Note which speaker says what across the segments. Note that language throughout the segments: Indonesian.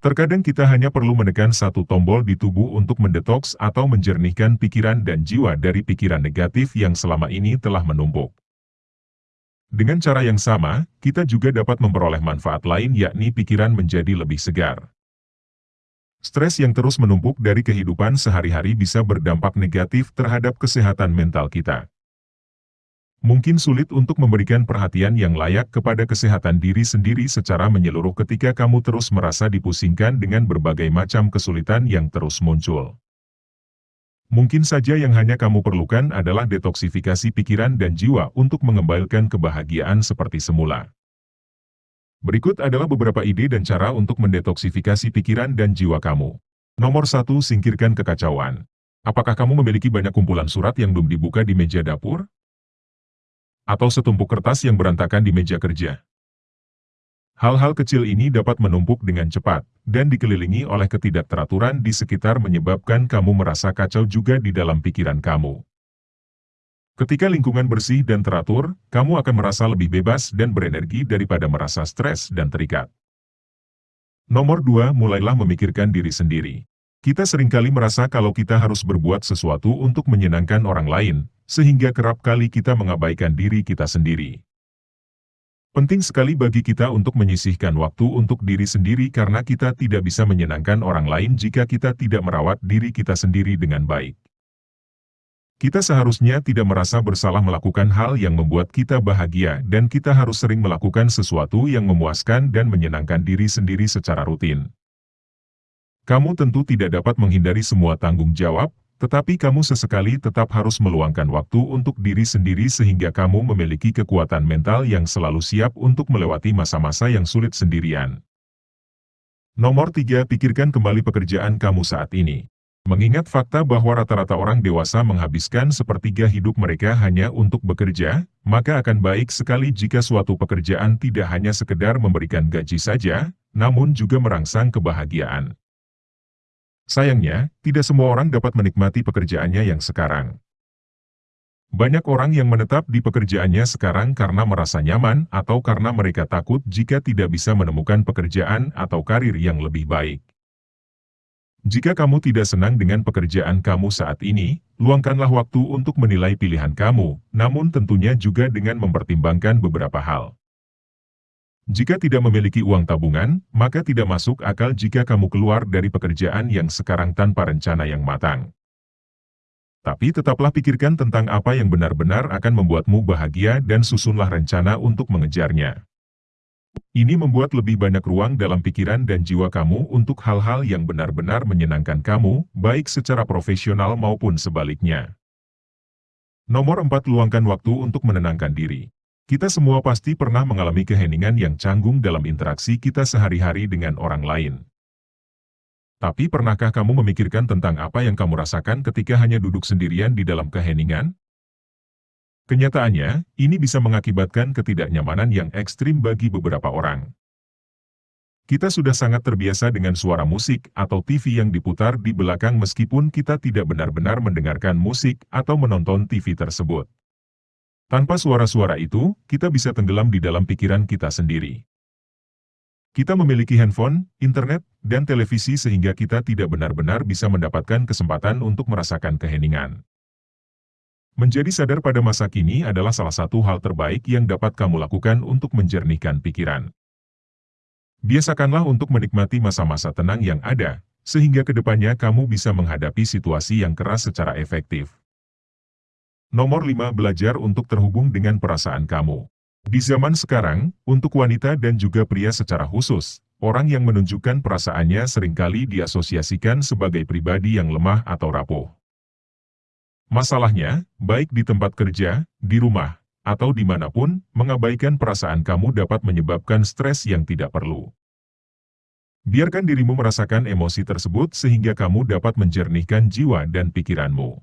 Speaker 1: Terkadang kita hanya perlu menekan satu tombol di tubuh untuk mendetoks atau menjernihkan pikiran dan jiwa dari pikiran negatif yang selama ini telah menumpuk. Dengan cara yang sama, kita juga dapat memperoleh manfaat lain yakni pikiran menjadi lebih segar. Stres yang terus menumpuk dari kehidupan sehari-hari bisa berdampak negatif terhadap kesehatan mental kita. Mungkin sulit untuk memberikan perhatian yang layak kepada kesehatan diri sendiri secara menyeluruh ketika kamu terus merasa dipusingkan dengan berbagai macam kesulitan yang terus muncul. Mungkin saja yang hanya kamu perlukan adalah detoksifikasi pikiran dan jiwa untuk mengembalikan kebahagiaan seperti semula. Berikut adalah beberapa ide dan cara untuk mendetoksifikasi pikiran dan jiwa kamu. Nomor 1. Singkirkan kekacauan. Apakah kamu memiliki banyak kumpulan surat yang belum dibuka di meja dapur? Atau setumpuk kertas yang berantakan di meja kerja. Hal-hal kecil ini dapat menumpuk dengan cepat, dan dikelilingi oleh ketidakteraturan di sekitar menyebabkan kamu merasa kacau juga di dalam pikiran kamu. Ketika lingkungan bersih dan teratur, kamu akan merasa lebih bebas dan berenergi daripada merasa stres dan terikat. Nomor 2. Mulailah memikirkan diri sendiri. Kita sering kali merasa kalau kita harus berbuat sesuatu untuk menyenangkan orang lain, sehingga kerap kali kita mengabaikan diri kita sendiri. Penting sekali bagi kita untuk menyisihkan waktu untuk diri sendiri karena kita tidak bisa menyenangkan orang lain jika kita tidak merawat diri kita sendiri dengan baik. Kita seharusnya tidak merasa bersalah melakukan hal yang membuat kita bahagia dan kita harus sering melakukan sesuatu yang memuaskan dan menyenangkan diri sendiri secara rutin. Kamu tentu tidak dapat menghindari semua tanggung jawab, tetapi kamu sesekali tetap harus meluangkan waktu untuk diri sendiri sehingga kamu memiliki kekuatan mental yang selalu siap untuk melewati masa-masa yang sulit sendirian. Nomor 3. Pikirkan kembali pekerjaan kamu saat ini. Mengingat fakta bahwa rata-rata orang dewasa menghabiskan sepertiga hidup mereka hanya untuk bekerja, maka akan baik sekali jika suatu pekerjaan tidak hanya sekedar memberikan gaji saja, namun juga merangsang kebahagiaan. Sayangnya, tidak semua orang dapat menikmati pekerjaannya yang sekarang. Banyak orang yang menetap di pekerjaannya sekarang karena merasa nyaman atau karena mereka takut jika tidak bisa menemukan pekerjaan atau karir yang lebih baik. Jika kamu tidak senang dengan pekerjaan kamu saat ini, luangkanlah waktu untuk menilai pilihan kamu, namun tentunya juga dengan mempertimbangkan beberapa hal. Jika tidak memiliki uang tabungan, maka tidak masuk akal jika kamu keluar dari pekerjaan yang sekarang tanpa rencana yang matang. Tapi tetaplah pikirkan tentang apa yang benar-benar akan membuatmu bahagia dan susunlah rencana untuk mengejarnya. Ini membuat lebih banyak ruang dalam pikiran dan jiwa kamu untuk hal-hal yang benar-benar menyenangkan kamu, baik secara profesional maupun sebaliknya. Nomor 4. Luangkan waktu untuk menenangkan diri. Kita semua pasti pernah mengalami keheningan yang canggung dalam interaksi kita sehari-hari dengan orang lain. Tapi pernahkah kamu memikirkan tentang apa yang kamu rasakan ketika hanya duduk sendirian di dalam keheningan? Kenyataannya, ini bisa mengakibatkan ketidaknyamanan yang ekstrim bagi beberapa orang. Kita sudah sangat terbiasa dengan suara musik atau TV yang diputar di belakang meskipun kita tidak benar-benar mendengarkan musik atau menonton TV tersebut. Tanpa suara-suara itu, kita bisa tenggelam di dalam pikiran kita sendiri. Kita memiliki handphone, internet, dan televisi sehingga kita tidak benar-benar bisa mendapatkan kesempatan untuk merasakan keheningan. Menjadi sadar pada masa kini adalah salah satu hal terbaik yang dapat kamu lakukan untuk menjernihkan pikiran. Biasakanlah untuk menikmati masa-masa tenang yang ada, sehingga ke depannya kamu bisa menghadapi situasi yang keras secara efektif. Nomor 5. Belajar untuk terhubung dengan perasaan kamu. Di zaman sekarang, untuk wanita dan juga pria secara khusus, orang yang menunjukkan perasaannya sering kali diasosiasikan sebagai pribadi yang lemah atau rapuh. Masalahnya, baik di tempat kerja, di rumah, atau di mana pun, mengabaikan perasaan kamu dapat menyebabkan stres yang tidak perlu. Biarkan dirimu merasakan emosi tersebut sehingga kamu dapat menjernihkan jiwa dan pikiranmu.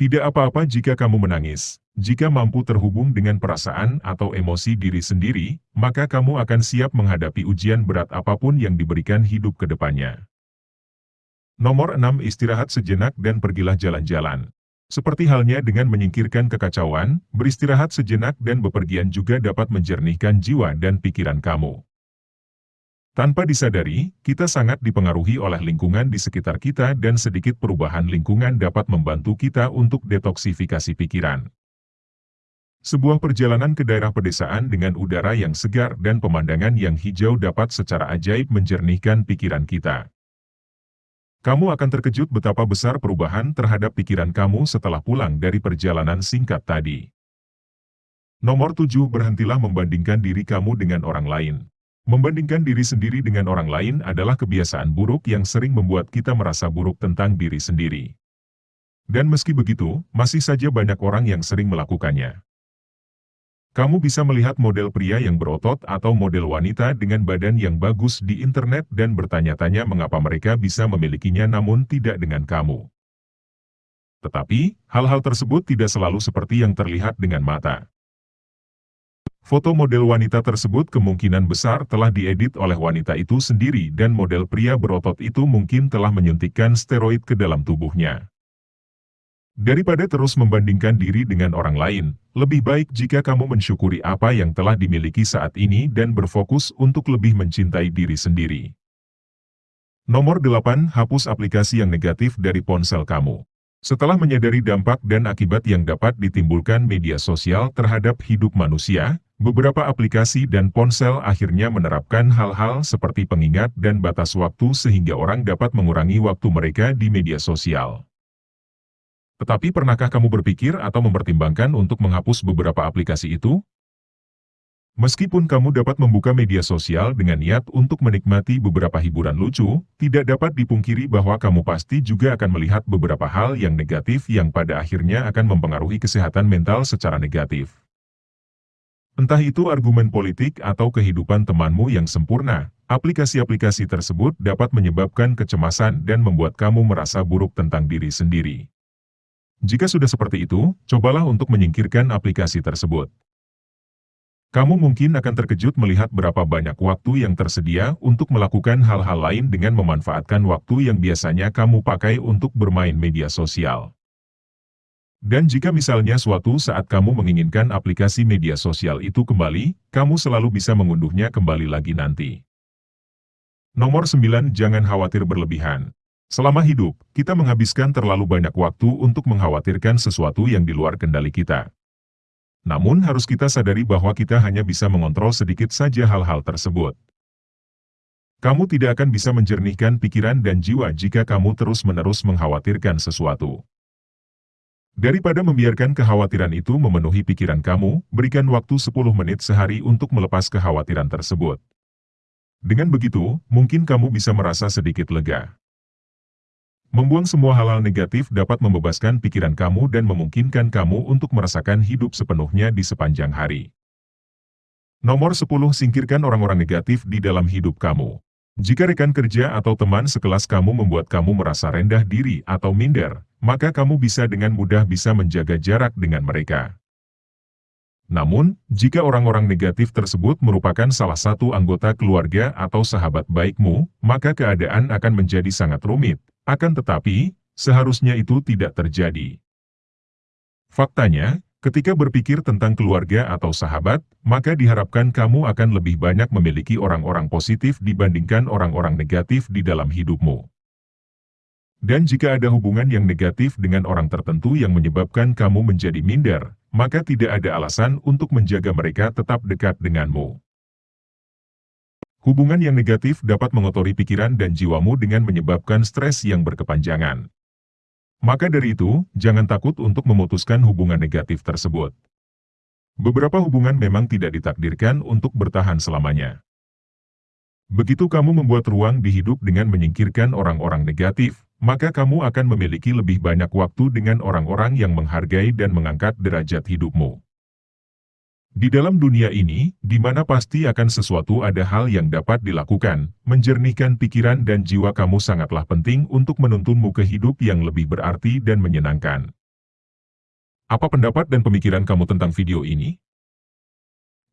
Speaker 1: Tidak apa-apa jika kamu menangis. Jika mampu terhubung dengan perasaan atau emosi diri sendiri, maka kamu akan siap menghadapi ujian berat apa pun yang diberikan hidup ke depannya. Nomor 6. Istirahat sejenak dan pergilah jalan-jalan. Seperti halnya dengan menyingkirkan kekacauan, beristirahat sejenak dan bepergian juga dapat menjernihkan jiwa dan pikiran kamu. Tanpa disadari, kita sangat dipengaruhi oleh lingkungan di sekitar kita dan sedikit perubahan lingkungan dapat membantu kita untuk detoksifikasi pikiran. Sebuah perjalanan ke daerah pedesaan dengan udara yang segar dan pemandangan yang hijau dapat secara ajaib menjernihkan pikiran kita. Kamu akan terkejut betapa besar perubahan terhadap pikiran kamu setelah pulang dari perjalanan singkat tadi. Nomor 7. Berhentilah membandingkan diri kamu dengan orang lain. Membandingkan diri sendiri dengan orang lain adalah kebiasaan buruk yang sering membuat kita merasa buruk tentang diri sendiri. Dan meski begitu, masih saja banyak orang yang sering melakukannya. Kamu bisa melihat model pria yang berotot atau model wanita dengan badan yang bagus di internet dan bertanya-tanya mengapa mereka bisa memilikinya namun tidak dengan kamu. Tetapi, hal-hal tersebut tidak selalu seperti yang terlihat dengan mata. Foto model wanita tersebut kemungkinan besar telah diedit oleh wanita itu sendiri dan model pria berotot itu mungkin telah menyuntikkan steroid ke dalam tubuhnya. Daripada terus membandingkan diri dengan orang lain, lebih baik jika kamu mensyukuri apa yang telah dimiliki saat ini dan berfokus untuk lebih mencintai diri sendiri. Nomor 8. Hapus aplikasi yang negatif dari ponsel kamu. Setelah menyadari dampak dan akibat yang dapat ditimbulkan media sosial terhadap hidup manusia, beberapa aplikasi dan ponsel akhirnya menerapkan hal-hal seperti pengingat dan batas waktu sehingga orang dapat mengurangi waktu mereka di media sosial. Tetapi pernahkah kamu berpikir atau mempertimbangkan untuk menghapus beberapa aplikasi itu? Meskipun kamu dapat membuka media sosial dengan niat untuk menikmati beberapa hiburan lucu, tidak dapat dipungkiri bahwa kamu pasti juga akan melihat beberapa hal yang negatif yang pada akhirnya akan mempengaruhi kesehatan mental secara negatif. Entah itu argumen politik atau kehidupan temanmu yang sempurna, aplikasi-aplikasi tersebut dapat menyebabkan kecemasan dan membuat kamu merasa buruk tentang diri sendiri. Jika sudah seperti itu, cobalah untuk menyingkirkan aplikasi tersebut. Kamu mungkin akan terkejut melihat berapa banyak waktu yang tersedia untuk melakukan hal-hal lain dengan memanfaatkan waktu yang biasanya kamu pakai untuk bermain media sosial. Dan jika misalnya suatu saat kamu menginginkan aplikasi media sosial itu kembali, kamu selalu bisa mengunduhnya kembali lagi nanti. Nomor 9. Jangan khawatir berlebihan. Selama hidup, kita menghabiskan terlalu banyak waktu untuk mengkhawatirkan sesuatu yang di luar kendali kita. Namun harus kita sadari bahwa kita hanya bisa mengontrol sedikit saja hal-hal tersebut. Kamu tidak akan bisa menjernihkan pikiran dan jiwa jika kamu terus-menerus mengkhawatirkan sesuatu. Daripada membiarkan kekhawatiran itu memenuhi pikiran kamu, berikan waktu 10 menit sehari untuk melepas kekhawatiran tersebut. Dengan begitu, mungkin kamu bisa merasa sedikit lega. Membuang semua hal-hal negatif dapat membebaskan pikiran kamu dan memungkinkan kamu untuk merasakan hidup sepenuhnya di sepanjang hari. Nomor 10. Singkirkan orang-orang negatif di dalam hidup kamu. Jika rekan kerja atau teman sekelas kamu membuat kamu merasa rendah diri atau minder, maka kamu bisa dengan mudah bisa menjaga jarak dengan mereka. Namun, jika orang-orang negatif tersebut merupakan salah satu anggota keluarga atau sahabat baikmu, maka keadaan akan menjadi sangat rumit, akan tetapi, seharusnya itu tidak terjadi. Faktanya, ketika berpikir tentang keluarga atau sahabat, maka diharapkan kamu akan lebih banyak memiliki orang-orang positif dibandingkan orang-orang negatif di dalam hidupmu. Dan jika ada hubungan yang negatif dengan orang tertentu yang menyebabkan kamu menjadi minder, maka tidak ada alasan untuk menjaga mereka tetap dekat denganmu. Hubungan yang negatif dapat mengotori pikiran dan jiwamu dengan menyebabkan stres yang berkepanjangan. Maka dari itu, jangan takut untuk memutuskan hubungan negatif tersebut. Beberapa hubungan memang tidak ditakdirkan untuk bertahan selamanya. Begitu kamu membuat ruang di hidup dengan menyingkirkan orang-orang negatif, maka kamu akan memiliki lebih banyak waktu dengan orang-orang yang menghargai dan mengangkat derajat hidupmu. Di dalam dunia ini, di mana pasti akan sesuatu ada hal yang dapat dilakukan, menjernihkan pikiran dan jiwa kamu sangatlah penting untuk menuntunmu ke hidup yang lebih berarti dan menyenangkan. Apa pendapat dan pemikiran kamu tentang video ini?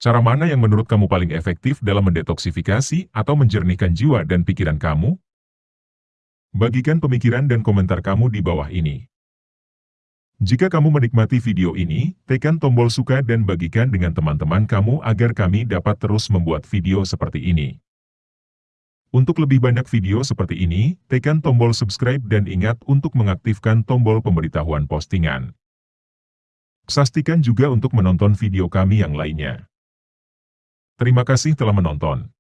Speaker 1: Cara mana yang menurut kamu paling efektif dalam mendetoksifikasi atau menjernihkan jiwa dan pikiran kamu? Bagikan pemikiran dan komentar kamu di bawah ini. Jika kamu menikmati video ini, tekan tombol suka dan bagikan dengan teman-teman kamu agar kami dapat terus membuat video seperti ini. Untuk lebih banyak video seperti ini, tekan tombol subscribe dan ingat untuk mengaktifkan tombol pemberitahuan postingan. Sastikan juga untuk menonton video kami yang lainnya. Terima kasih telah menonton.